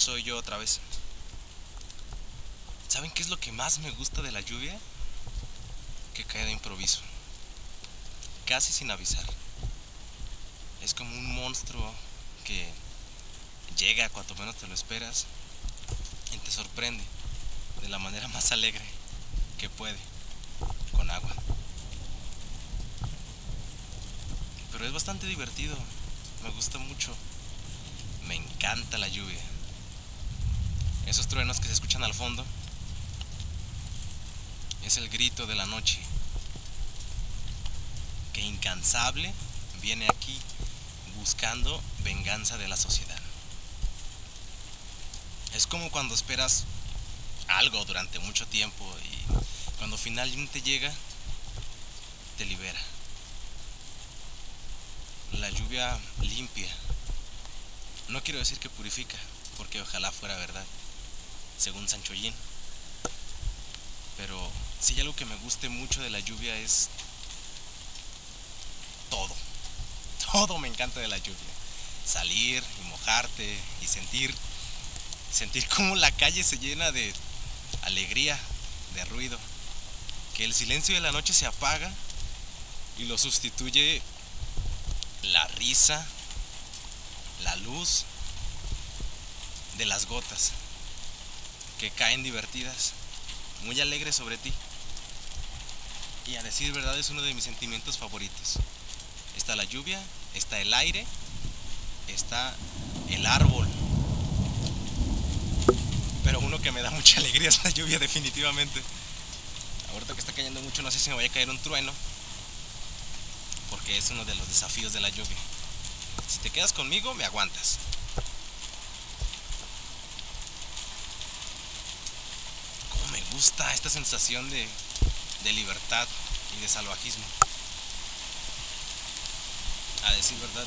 soy yo otra vez. ¿Saben qué es lo que más me gusta de la lluvia? Que cae de improviso, casi sin avisar. Es como un monstruo que llega cuanto menos te lo esperas y te sorprende de la manera más alegre que puede, con agua. Pero es bastante divertido, me gusta mucho, me encanta la lluvia. Esos truenos que se escuchan al fondo es el grito de la noche que incansable viene aquí buscando venganza de la sociedad. Es como cuando esperas algo durante mucho tiempo y cuando finalmente llega, te libera. La lluvia limpia. No quiero decir que purifica, porque ojalá fuera verdad, según Sancho Yin. Pero si hay algo que me guste mucho de la lluvia es todo. Todo me encanta de la lluvia. Salir y mojarte y sentir sentir cómo la calle se llena de alegría, de ruido, que el silencio de la noche se apaga y lo sustituye la risa, la luz de las gotas que caen divertidas, muy alegres sobre ti. Y a decir verdad es uno de mis sentimientos favoritos. Está la lluvia, está el aire, está el árbol pero uno que me da mucha alegría es la lluvia definitivamente. Ahorita que está cayendo mucho no sé si me vaya a caer un trueno, porque es uno de los desafíos de la lluvia. Si te quedas conmigo, me aguantas. Cómo me gusta esta sensación de, de libertad y de salvajismo. A decir verdad,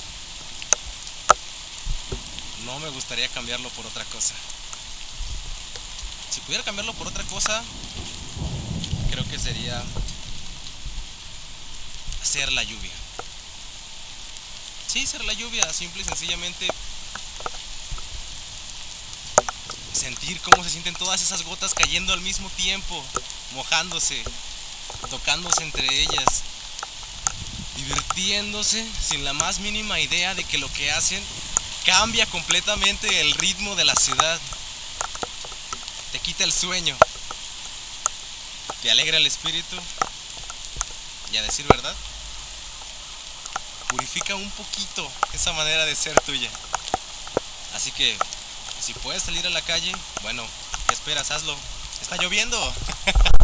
no me gustaría cambiarlo por otra cosa. Si pudiera cambiarlo por otra cosa, creo que sería hacer la lluvia. Sí, ser la lluvia, simple y sencillamente sentir cómo se sienten todas esas gotas cayendo al mismo tiempo, mojándose, tocándose entre ellas, divirtiéndose sin la más mínima idea de que lo que hacen cambia completamente el ritmo de la ciudad. Te quita el sueño, te alegra el espíritu. Y a decir verdad, purifica un poquito esa manera de ser tuya. Así que si puedes salir a la calle, bueno, ¿qué esperas? Hazlo. Está lloviendo.